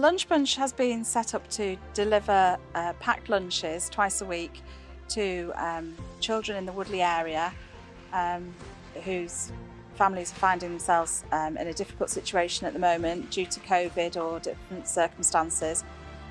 Lunch Bunch has been set up to deliver uh, packed lunches twice a week to um, children in the Woodley area um, whose families are finding themselves um, in a difficult situation at the moment due to COVID or different circumstances.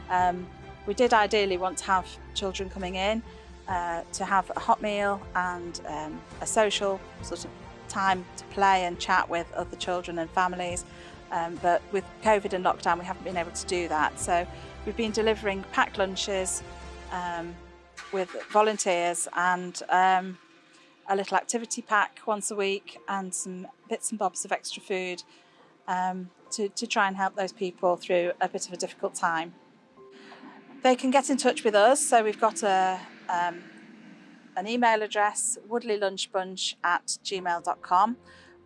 Um, we did ideally want to have children coming in uh, to have a hot meal and um, a social sort of time to play and chat with other children and families. Um, but with COVID and lockdown, we haven't been able to do that. So we've been delivering packed lunches um, with volunteers and um, a little activity pack once a week and some bits and bobs of extra food um, to, to try and help those people through a bit of a difficult time. They can get in touch with us. So we've got a, um, an email address, woodleylunchbunch at gmail.com,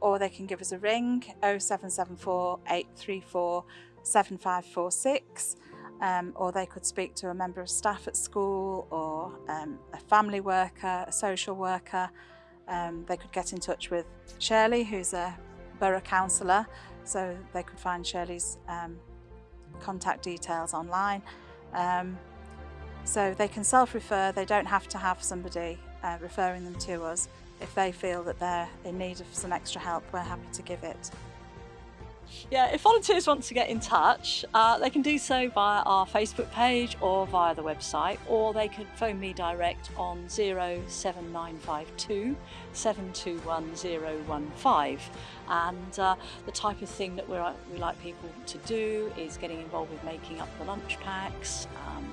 or they can give us a ring 0774 834 7546. Um, or they could speak to a member of staff at school or um, a family worker, a social worker. Um, they could get in touch with Shirley, who's a borough councillor, so they could find Shirley's um, contact details online. Um, so they can self-refer, they don't have to have somebody uh, referring them to us. If they feel that they're in need of some extra help, we're happy to give it. Yeah, if volunteers want to get in touch, uh, they can do so via our Facebook page or via the website, or they can phone me direct on 07952 721015. And uh, the type of thing that we like people to do is getting involved with making up the lunch packs, um,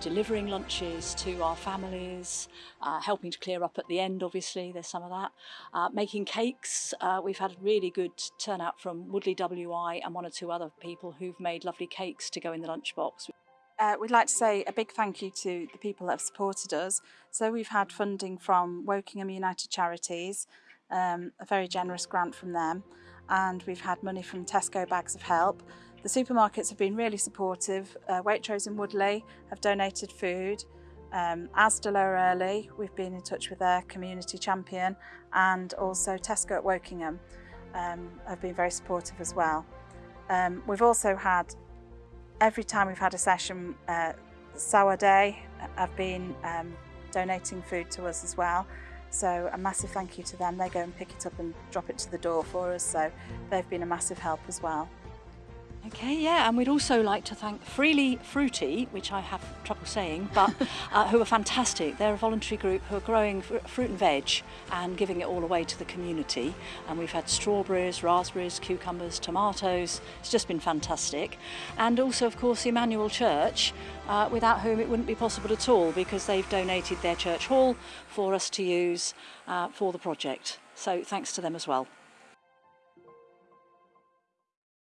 delivering lunches to our families, uh, helping to clear up at the end, obviously, there's some of that. Uh, making cakes, uh, we've had really good turnout from Woodley WI and one or two other people who've made lovely cakes to go in the lunchbox. Uh, we'd like to say a big thank you to the people that have supported us. So we've had funding from Wokingham United Charities, um, a very generous grant from them, and we've had money from Tesco Bags of Help, the supermarkets have been really supportive. Uh, Waitrose and Woodley have donated food. Um, Asda Lower Earley, we've been in touch with their community champion and also Tesco at Wokingham um, have been very supportive as well. Um, we've also had, every time we've had a session, uh, Sour Day have been um, donating food to us as well. So a massive thank you to them. They go and pick it up and drop it to the door for us. So they've been a massive help as well. Okay, yeah, and we'd also like to thank Freely Fruity, which I have trouble saying, but uh, who are fantastic. They're a voluntary group who are growing fruit and veg and giving it all away to the community. And we've had strawberries, raspberries, cucumbers, tomatoes. It's just been fantastic. And also, of course, Emmanuel Church, uh, without whom it wouldn't be possible at all because they've donated their church hall for us to use uh, for the project. So thanks to them as well.